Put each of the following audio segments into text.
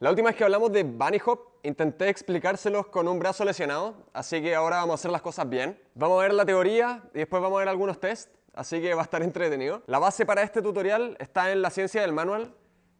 La última vez que hablamos de Bunny Hop, intenté explicárselos con un brazo lesionado, así que ahora vamos a hacer las cosas bien. Vamos a ver la teoría y después vamos a ver algunos tests, así que va a estar entretenido. La base para este tutorial está en la ciencia del manual,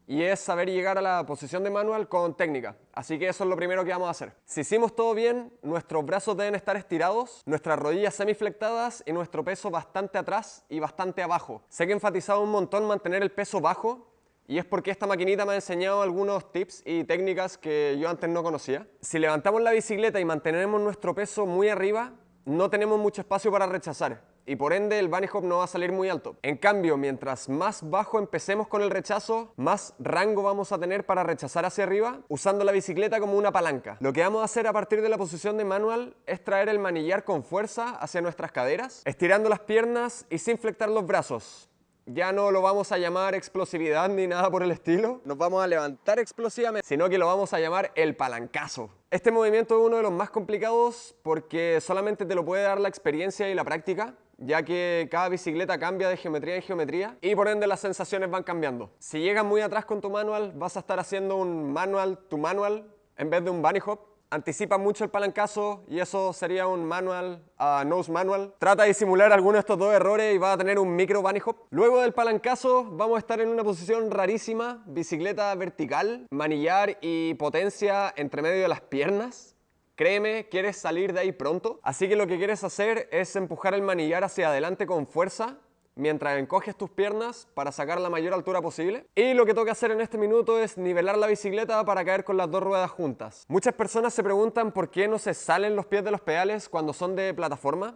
y es saber llegar a la posición de manual con técnica. Así que eso es lo primero que vamos a hacer. Si hicimos todo bien, nuestros brazos deben estar estirados, nuestras rodillas semiflectadas y nuestro peso bastante atrás y bastante abajo. Sé que he enfatizado un montón mantener el peso bajo y es porque esta maquinita me ha enseñado algunos tips y técnicas que yo antes no conocía. Si levantamos la bicicleta y mantenemos nuestro peso muy arriba, no tenemos mucho espacio para rechazar y por ende el bunny hop no va a salir muy alto. En cambio, mientras más bajo empecemos con el rechazo, más rango vamos a tener para rechazar hacia arriba usando la bicicleta como una palanca. Lo que vamos a hacer a partir de la posición de manual es traer el manillar con fuerza hacia nuestras caderas, estirando las piernas y sin flectar los brazos. Ya no lo vamos a llamar explosividad ni nada por el estilo, nos vamos a levantar explosivamente, sino que lo vamos a llamar el palancazo. Este movimiento es uno de los más complicados porque solamente te lo puede dar la experiencia y la práctica, ya que cada bicicleta cambia de geometría en geometría y por ende las sensaciones van cambiando. Si llegas muy atrás con tu manual, vas a estar haciendo un manual to manual en vez de un bunny hop. Anticipa mucho el palancazo y eso sería un manual a nose manual. Trata de simular alguno de estos dos errores y va a tener un micro bunny hop. Luego del palancazo vamos a estar en una posición rarísima, bicicleta vertical, manillar y potencia entre medio de las piernas. Créeme, quieres salir de ahí pronto, así que lo que quieres hacer es empujar el manillar hacia adelante con fuerza mientras encoges tus piernas para sacar la mayor altura posible. Y lo que toca hacer en este minuto es nivelar la bicicleta para caer con las dos ruedas juntas. Muchas personas se preguntan por qué no se salen los pies de los pedales cuando son de plataforma.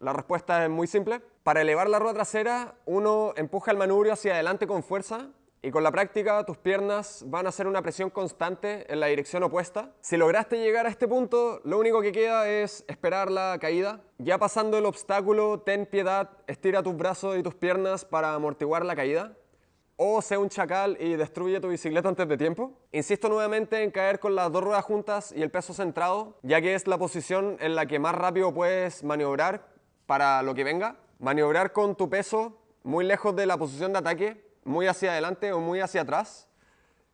La respuesta es muy simple. Para elevar la rueda trasera, uno empuja el manubrio hacia adelante con fuerza y con la práctica tus piernas van a hacer una presión constante en la dirección opuesta. Si lograste llegar a este punto, lo único que queda es esperar la caída. Ya pasando el obstáculo, ten piedad, estira tus brazos y tus piernas para amortiguar la caída. O sea un chacal y destruye tu bicicleta antes de tiempo. Insisto nuevamente en caer con las dos ruedas juntas y el peso centrado, ya que es la posición en la que más rápido puedes maniobrar para lo que venga. Maniobrar con tu peso muy lejos de la posición de ataque muy hacia adelante o muy hacia atrás,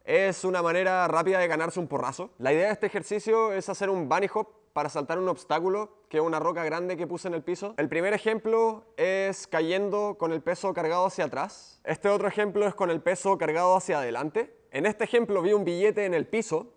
es una manera rápida de ganarse un porrazo. La idea de este ejercicio es hacer un bunny hop para saltar un obstáculo, que es una roca grande que puse en el piso. El primer ejemplo es cayendo con el peso cargado hacia atrás. Este otro ejemplo es con el peso cargado hacia adelante. En este ejemplo vi un billete en el piso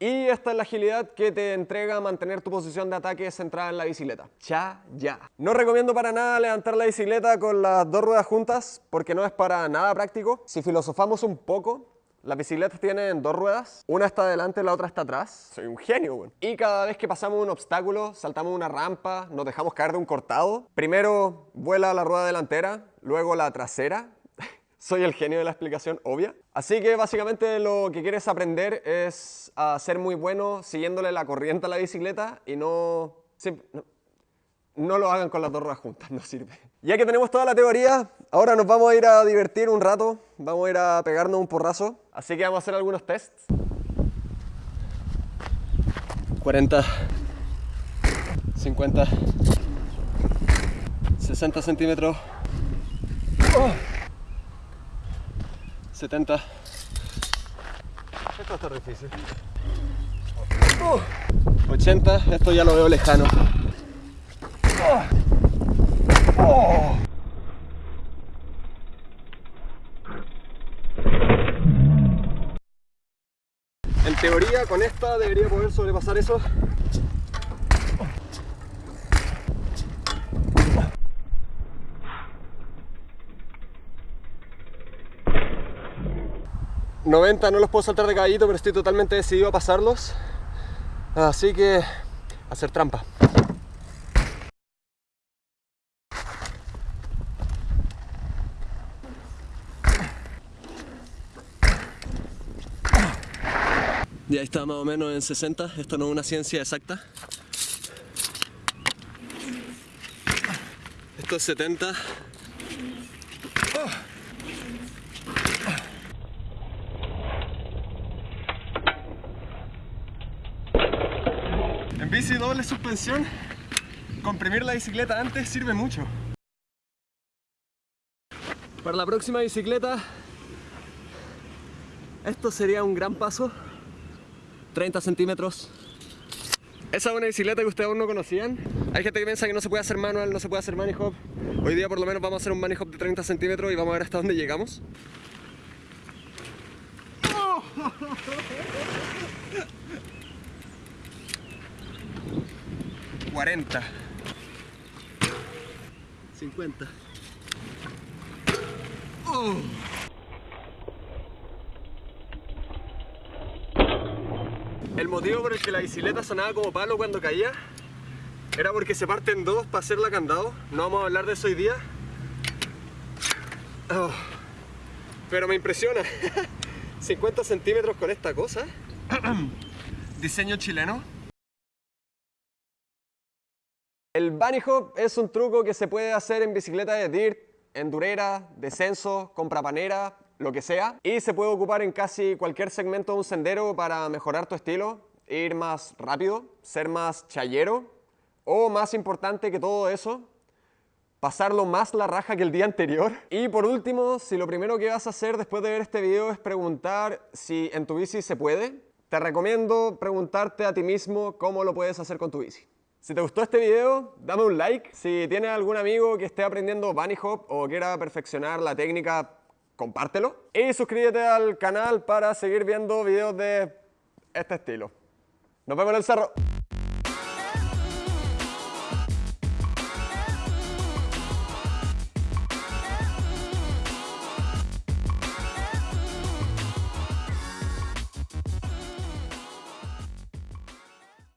Y esta es la agilidad que te entrega mantener tu posición de ataque centrada en la bicicleta. Ya, ya. No recomiendo para nada levantar la bicicleta con las dos ruedas juntas porque no es para nada práctico. Si filosofamos un poco, las bicicletas tienen dos ruedas, una está adelante, la otra está atrás. Soy un genio, güey. Y cada vez que pasamos un obstáculo, saltamos una rampa, nos dejamos caer de un cortado, primero vuela la rueda delantera, luego la trasera soy el genio de la explicación obvia. Así que básicamente lo que quieres aprender es a ser muy bueno siguiéndole la corriente a la bicicleta y no, no, lo hagan con las dos ruedas juntas, no sirve. Ya que tenemos toda la teoría, ahora nos vamos a ir a divertir un rato, vamos a ir a pegarnos un porrazo, así que vamos a hacer algunos tests. 40, 50, 60 centímetros. Oh. 70. Esto está difícil. 80, esto ya lo veo lejano. En teoría con esta debería poder sobrepasar eso 90 no los puedo saltar de caballito, pero estoy totalmente decidido a pasarlos. Así que, hacer trampa. Ya está más o menos en 60, esto no es una ciencia exacta. Esto es 70. En bici doble suspensión, comprimir la bicicleta antes sirve mucho. Para la próxima bicicleta, esto sería un gran paso. 30 centímetros. Esa es una bicicleta que ustedes aún no conocían. Hay gente que piensa que no se puede hacer manual, no se puede hacer money hop. Hoy día por lo menos vamos a hacer un money hop de 30 centímetros y vamos a ver hasta dónde llegamos. 40 50 El motivo por el que la bicicleta sonaba como palo cuando caía era porque se parte en dos para hacerla candado. No vamos a hablar de eso hoy día. Oh. Pero me impresiona. 50 centímetros con esta cosa. Diseño chileno. El bunny hop es un truco que se puede hacer en bicicleta de dirt, endurera, descenso, comprapanera, lo que sea. Y se puede ocupar en casi cualquier segmento de un sendero para mejorar tu estilo, ir más rápido, ser más chayero. O más importante que todo eso, pasarlo más la raja que el día anterior. Y por último, si lo primero que vas a hacer después de ver este video es preguntar si en tu bici se puede, te recomiendo preguntarte a ti mismo cómo lo puedes hacer con tu bici. Si te gustó este video, dame un like. Si tienes algún amigo que esté aprendiendo Bunny Hop o quiera perfeccionar la técnica, compártelo. Y suscríbete al canal para seguir viendo videos de este estilo. Nos vemos en el cerro.